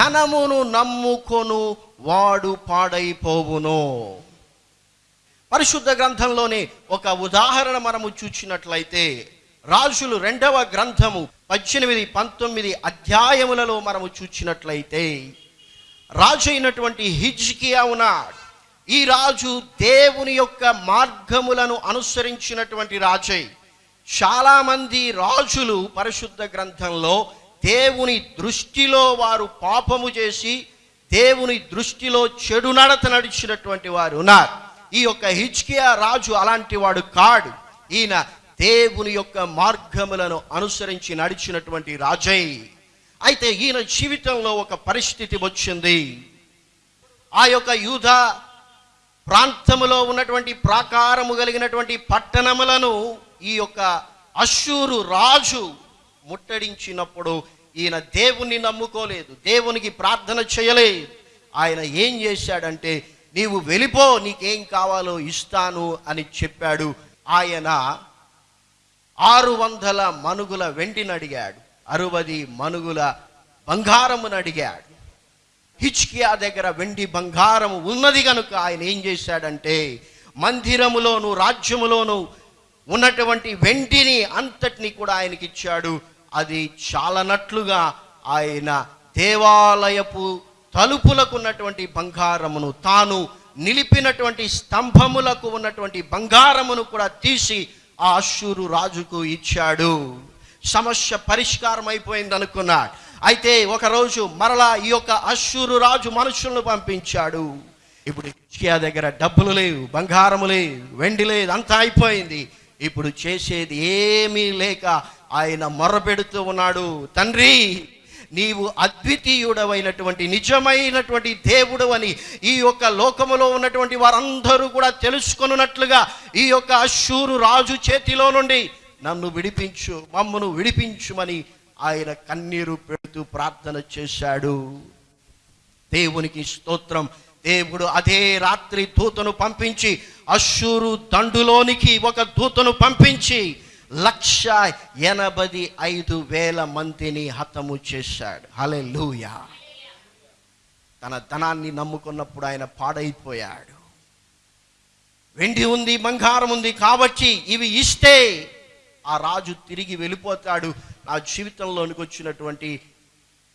ధనమును నమ్ముకొను వాడు పాడైపోవును. పరిశుద్ధ గ్రంథంలోనే ఒక ఉదాహరణ మనము చూచినట్లయితే రాజులు రెండవ గ్రంథము పద్దెనిమిది పంతొమ్మిది అధ్యాయములలో మనము చూచినట్లయితే రాజు అయినటువంటి హిజ్కియా ఉన్నాడు. ఈ రాజు దేవుని యొక్క మార్గములను అనుసరించినటువంటి రాజై. చాలామంది రాజులు పరిశుద్ధ గ్రంథంలో దేవుని దృష్టిలో వారు పాపము చేసి దేవుని దృష్టిలో చెడు నడత నడిచినటువంటి వారు ఉన్నారు. ఈ యొక్క హిజ్కియా రాజు అలాంటి వాడు కాడు. ఈయన దేవుని యొక్క మార్గములను అనుసరించి నడిచినటువంటి రాజై. అయితే ఈయన జీవితంలో ఒక పరిస్థితి వచ్చింది. ఆ యొక్క యూధ ప్రాంతములో ఉన్నటువంటి ప్రాకారము కలిగినటువంటి పట్టణములను ఈ యొక్క అశూరు రాజు ముట్టడించినప్పుడు ఈయన దేవుణ్ణి నమ్ముకోలేదు దేవునికి ప్రార్థన చేయలేదు. ఆయన ఏం చేశాడంటే నీవు వెళ్ళిపో నీకేం కావాలో ఇస్తాను అని చెప్పాడు. ఆయన ఆరు వందల మనుగుల వెండిని అడిగాడు. అరవది మనుగుల బంగారమును అడిగాడు. హిచ్కియా దగ్గర వెండి బంగారం ఉన్నది కనుక ఆయన ఏం చేశాడంటే మందిరములోను రాజ్యములోను ఉన్నటువంటి వెండిని అంతటిని కూడా ఆయనకి ఇచ్చాడు అది చాలనట్లుగా ఆయన దేవాలయపు తలుపులకు ఉన్నటువంటి బంగారమును తాను నిలిపినటువంటి స్తంభములకు ఉన్నటువంటి బంగారమును కూడా తీసి ఆ అశ్షూరు రాజుకు ఇచ్చాడు. సమస్య పరిష్కారం అయిపోయింది అనుకున్నాడు అయితే ఒకరోజు మరలా ఈ యొక్క అశ్షూరు రాజు మనుషులను పంపించాడు. ఇప్పుడు హిజ్కియా దగ్గర డబ్బులు లేవు బంగారము లేవు వెండి లేదు అంతా అయిపోయింది. ఇప్పుడు చేసేది ఏమీ లేక ఆయన మొరపెడుతూ ఉన్నాడు. తండ్రి నీవు అద్వితీయుడవైనటువంటి నిజమైనటువంటి దేవుడు అని ఈ యొక్క లోకములో ఉన్నటువంటి వారందరూ కూడా తెలుసుకొనున్నట్లుగా ఈ యొక్క అశ్షూరు రాజు చేతిలో నుండి నన్ను విడిపించు మమ్మను విడిపించుమని ఆయన కన్నీరు పెడుతూ ప్రార్థన చేశాడు. దేవునికి స్తోత్రం. దేవుడు అదే రాత్రి దూతను పంపించి అశ్షూరు దండులోనికి ఒక దూతను పంపించి లక్ష ఎనభై ఐదు వేల మందిని హతము చేశాడు. హలే తన ధనాన్ని నమ్ముకున్నప్పుడు ఆయన పాడైపోయాడు. వెండి ఉంది బంగారం ఉంది కాబట్టి ఇవి ఇస్తే ఆ రాజు తిరిగి వెళ్ళిపోతాడు. నా జీవితంలోనికి వచ్చినటువంటి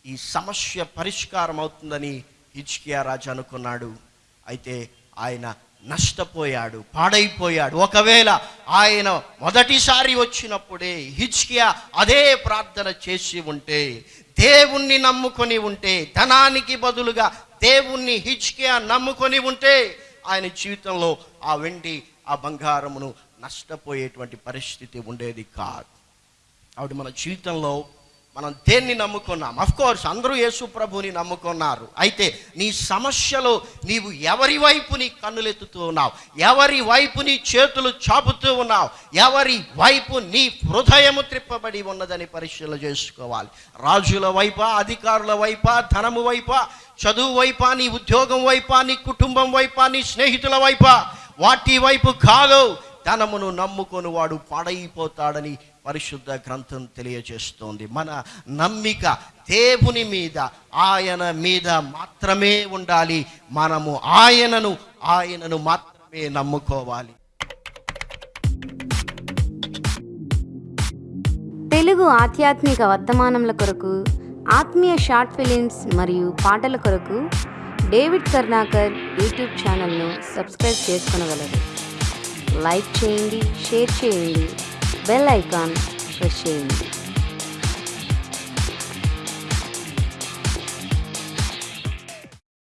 ఈ సమస్య పరిష్కారం అవుతుందని హిచ్కియా రాజు అనుకున్నాడు. అయితే ఆయన నష్టపోయాడు పాడైపోయాడు. ఒకవేళ ఆయన మొదటిసారి వచ్చినప్పుడే హిచ్కియా అదే ప్రార్థన చేసి ఉంటే దేవుణ్ణి నమ్ముకొని ఉంటే ధనానికి బదులుగా దేవుణ్ణి హిచ్కియా నమ్ముకొని ఉంటే ఆయన జీవితంలో ఆ వెండి ఆ బంగారమును నష్టపోయేటువంటి పరిస్థితి ఉండేది కాదు. ఆవిడ మన జీవితంలో మనం దేన్ని నమ్ముకున్నాం? అఫ్కోర్స్ అందరూ యేసు ప్రభుని నమ్ముకున్నారు. అయితే నీ సమస్యలో నీవు ఎవరి వైపు నీ కన్నులెత్తుతూ ఉన్నావు? ఎవరి వైపు నీ చేతులు చాపుతూ ఉన్నావు? ఎవరి వైపు నీ హృదయము త్రిప్పబడి ఉన్నదని పరిశీలన చేసుకోవాలి. రాజుల వైపా అధికారుల వైపా ధనము వైపా చదువు వైపా నీ ఉద్యోగం వైపా నీ కుటుంబం వైపా నీ స్నేహితుల వైపా వాటి వైపు కాదు. ధనమును నమ్ముకొని వాడు పాడైపోతాడని పరిశుద్ధ గ్రంథం తెలియజేస్తోంది. మన నమ్మిక దేవుని మీద ఆయన మీద మాత్రమే ఉండాలి. మనము ఆయనను ఆయనను మాత్రమే నమ్ముకోవాలి. తెలుగు ఆధ్యాత్మిక వర్తమానముల కొరకు ఆత్మీయ షార్ట్ ఫిలిమ్స్ మరియు పాటల కొరకు డేవిడ్ కర్ణాకర్ యూట్యూబ్ ఛానల్ను సబ్స్క్రైబ్ చేసుకొనగలరు. లైక్ చేయండి షేర్ చేయండి బెల్ ఐకాన్ ప్రెస్ చేయండి.